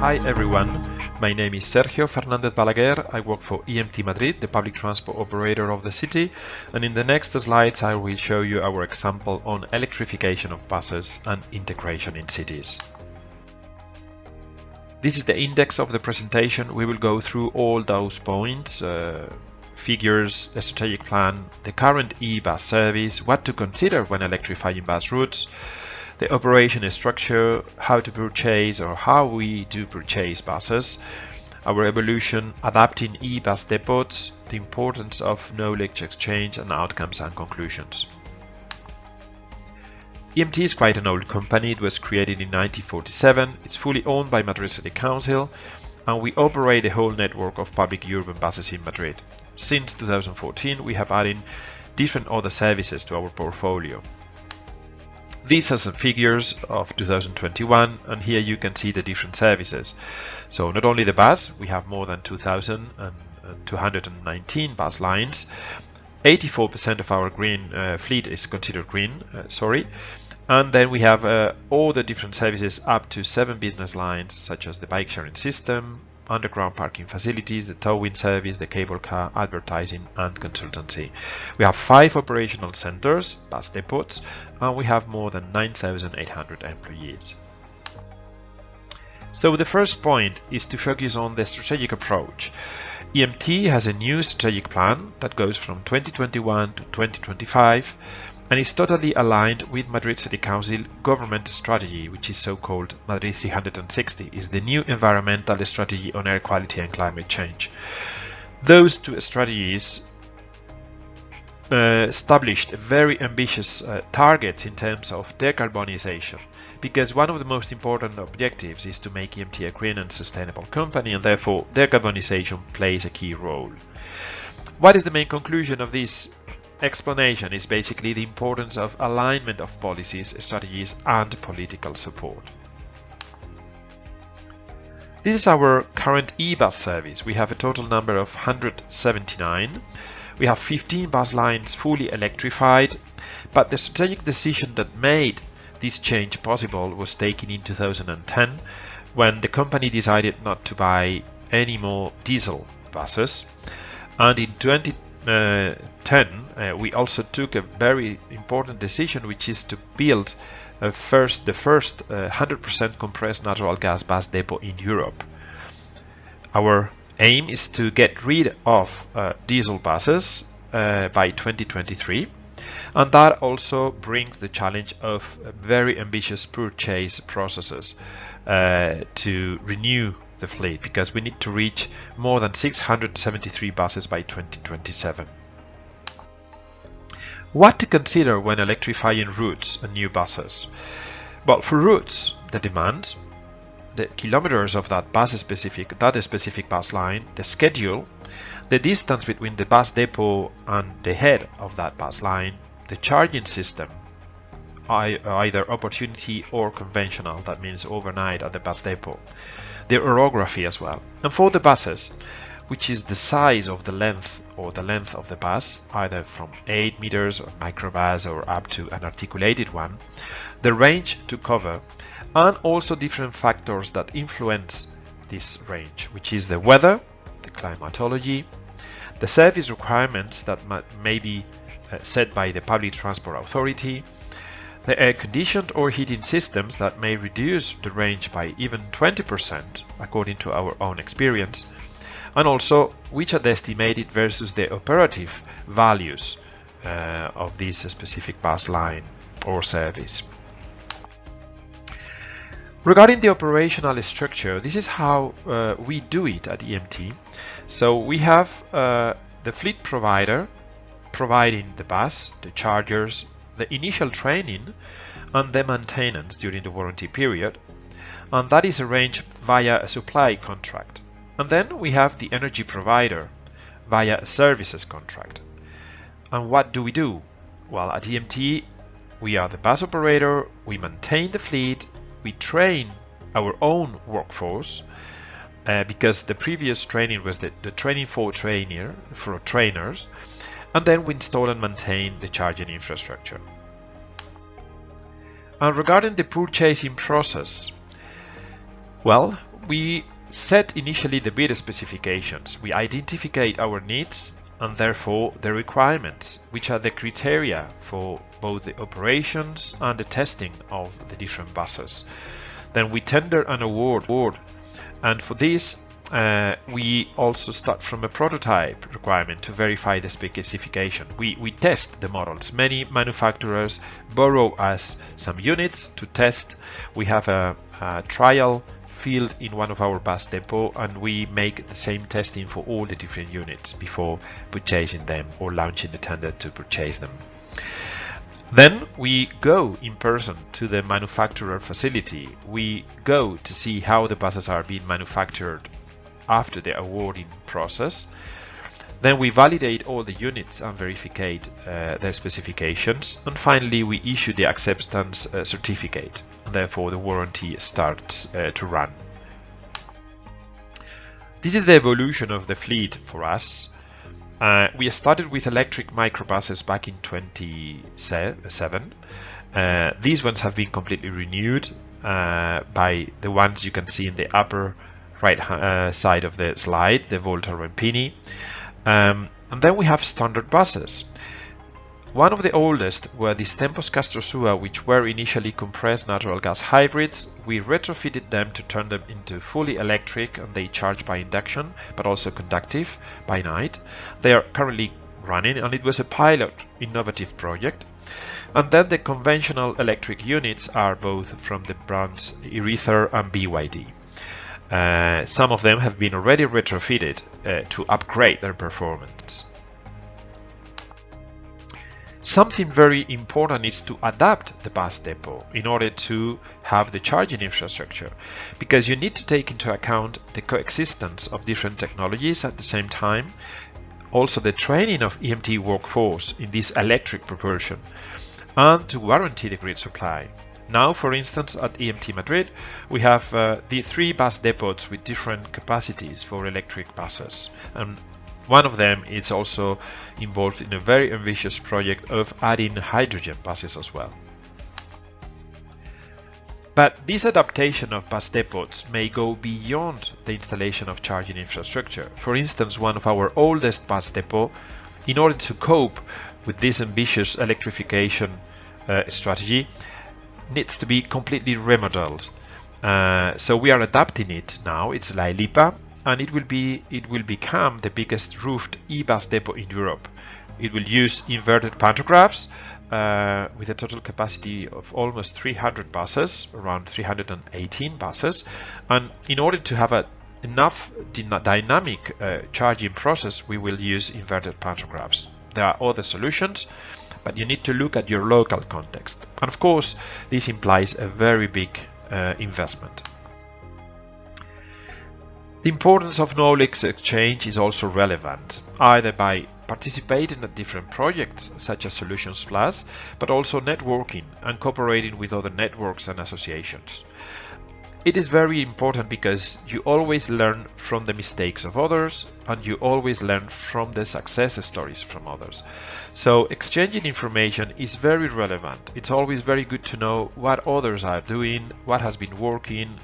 Hi everyone, my name is Sergio Fernandez Balaguer. I work for EMT Madrid, the public transport operator of the city, and in the next slides I will show you our example on electrification of buses and integration in cities. This is the index of the presentation. We will go through all those points, uh, figures, the strategic plan, the current e-bus service, what to consider when electrifying bus routes, the operation structure, how to purchase or how we do purchase buses, our evolution, adapting e-bus depots, the importance of knowledge exchange and outcomes and conclusions. EMT is quite an old company. It was created in 1947. It's fully owned by Madrid City Council and we operate a whole network of public urban buses in Madrid. Since 2014, we have added different other services to our portfolio. These are some figures of 2021 and here you can see the different services. So not only the bus, we have more than 2,219 bus lines. 84% of our green uh, fleet is considered green, uh, sorry. And then we have uh, all the different services up to seven business lines such as the bike sharing system, underground parking facilities, the towing service, the cable car, advertising and consultancy. We have five operational centers, bus depots, and we have more than 9,800 employees. So the first point is to focus on the strategic approach. EMT has a new strategic plan that goes from 2021 to 2025 and is totally aligned with Madrid City Council government strategy, which is so-called Madrid 360, is the new environmental strategy on air quality and climate change. Those two strategies uh, established very ambitious uh, targets in terms of decarbonization because one of the most important objectives is to make EMT a green and sustainable company and therefore decarbonization plays a key role. What is the main conclusion of this explanation is basically the importance of alignment of policies, strategies and political support. This is our current e-bus service. We have a total number of 179. We have 15 bus lines fully electrified, but the strategic decision that made this change possible was taken in 2010 when the company decided not to buy any more diesel buses and in 20 uh, 10, uh, we also took a very important decision, which is to build uh, first the first 100% compressed natural gas bus depot in Europe. Our aim is to get rid of diesel buses by 2023 and that also brings the challenge of very ambitious purchase processes uh, to renew the fleet because we need to reach more than 673 buses by 2027. What to consider when electrifying routes and new buses? Well, for routes, the demand, the kilometers of that bus specific that specific bus line, the schedule, the distance between the bus depot and the head of that bus line, the charging system, either opportunity or conventional, that means overnight at the bus depot, the orography as well. And for the buses, which is the size of the length or the length of the bus, either from 8 meters or microbus or up to an articulated one, the range to cover, and also different factors that influence this range, which is the weather, the climatology, the service requirements that may be uh, set by the public transport authority, the air-conditioned or heating systems that may reduce the range by even 20% according to our own experience, and also which are the estimated versus the operative values uh, of this specific bus line or service. Regarding the operational structure, this is how uh, we do it at EMT. So we have uh, the fleet provider providing the bus, the chargers, the initial training and the maintenance during the warranty period, and that is arranged via a supply contract. And then we have the energy provider via a services contract. And what do we do? Well, at EMT, we are the bus operator, we maintain the fleet, we train our own workforce, uh, because the previous training was the, the training for trainer for trainers, and then we install and maintain the charging infrastructure. And regarding the purchasing process, well, we set initially the bid specifications. We identify our needs and therefore the requirements, which are the criteria for both the operations and the testing of the different buses. Then we tender an award, and for this uh, we also start from a prototype requirement to verify the specification. We, we test the models. Many manufacturers borrow us some units to test. We have a, a trial field in one of our bus depot and we make the same testing for all the different units before purchasing them or launching the tender to purchase them. Then we go in person to the manufacturer facility. We go to see how the buses are being manufactured after the awarding process. Then we validate all the units and verify uh, their specifications. And finally, we issue the acceptance uh, certificate. And therefore, the warranty starts uh, to run. This is the evolution of the fleet for us. Uh, we started with electric microbuses back in 2007. Uh, these ones have been completely renewed uh, by the ones you can see in the upper right uh, side of the slide, the Volta Rampini. Um, and then we have standard buses. One of the oldest were the Tempus Castrosua, which were initially compressed natural gas hybrids. We retrofitted them to turn them into fully electric and they charge by induction, but also conductive by night. They are currently running and it was a pilot innovative project. And then the conventional electric units are both from the brands Irizar and BYD. Uh, some of them have been already retrofitted uh, to upgrade their performance. Something very important is to adapt the bus depot in order to have the charging infrastructure because you need to take into account the coexistence of different technologies at the same time, also the training of EMT workforce in this electric propulsion, and to guarantee the grid supply. Now, for instance, at EMT Madrid, we have uh, the three bus depots with different capacities for electric buses. And one of them is also involved in a very ambitious project of adding hydrogen buses as well. But this adaptation of bus depots may go beyond the installation of charging infrastructure. For instance, one of our oldest bus depot, in order to cope with this ambitious electrification uh, strategy, needs to be completely remodeled. Uh, so we are adapting it now. It's La and it will be it will become the biggest roofed e-bus depot in Europe. It will use inverted pantographs uh, with a total capacity of almost 300 buses, around 318 buses, and in order to have a enough dynamic uh, charging process, we will use inverted pantographs. There are other solutions, but you need to look at your local context. And of course, this implies a very big uh, investment. The importance of knowledge exchange is also relevant, either by participating at different projects such as Solutions Plus, but also networking and cooperating with other networks and associations. It is very important because you always learn from the mistakes of others and you always learn from the success stories from others. So exchanging information is very relevant. It's always very good to know what others are doing, what has been working,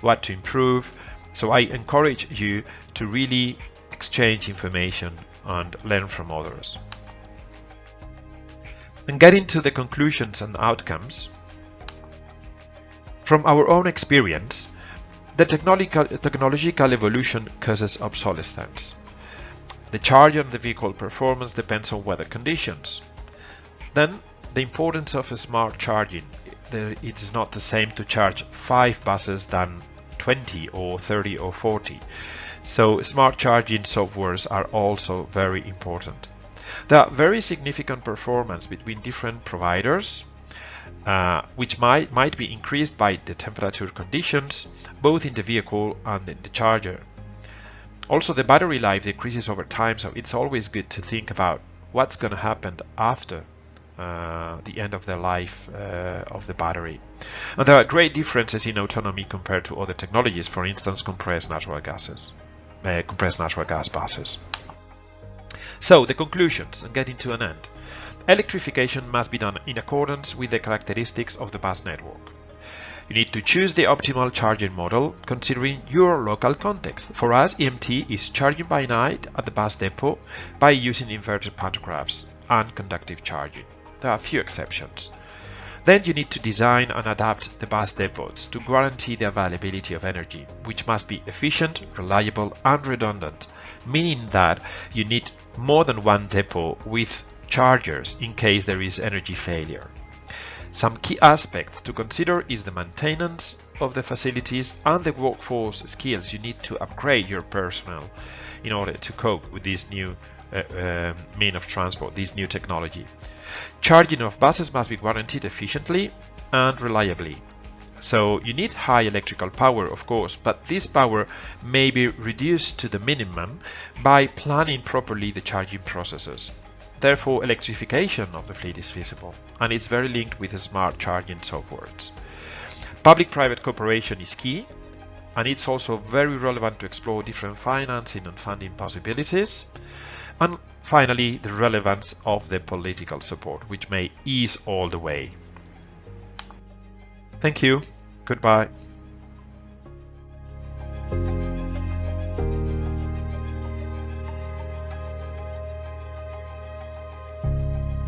what to improve, so I encourage you to really exchange information and learn from others. And getting to the conclusions and outcomes, from our own experience, the technological, technological evolution causes obsolescence. The charge on the vehicle performance depends on weather conditions. Then, the importance of smart charging. It is not the same to charge 5 buses than 20 or 30 or 40. So smart charging softwares are also very important. There are very significant performance between different providers, uh, which might, might be increased by the temperature conditions, both in the vehicle and in the charger. Also, the battery life decreases over time, so it's always good to think about what's going to happen after uh, the end of the life uh, of the battery. And there are great differences in autonomy compared to other technologies, for instance, compressed natural gases, uh, compressed natural gas buses. So the conclusions and getting to an end. Electrification must be done in accordance with the characteristics of the bus network. You need to choose the optimal charging model considering your local context. For us, EMT is charging by night at the bus depot by using inverted pantographs and conductive charging. There are a few exceptions. Then you need to design and adapt the bus depots to guarantee the availability of energy, which must be efficient, reliable and redundant, meaning that you need more than one depot with chargers in case there is energy failure. Some key aspects to consider is the maintenance of the facilities and the workforce skills. You need to upgrade your personnel in order to cope with this new uh, uh, mean of transport, this new technology. Charging of buses must be guaranteed efficiently and reliably. So you need high electrical power, of course, but this power may be reduced to the minimum by planning properly the charging processes. Therefore, electrification of the fleet is feasible, and it's very linked with smart charging softwares. Public-private cooperation is key, and it's also very relevant to explore different financing and funding possibilities. And finally, the relevance of the political support, which may ease all the way. Thank you. Goodbye.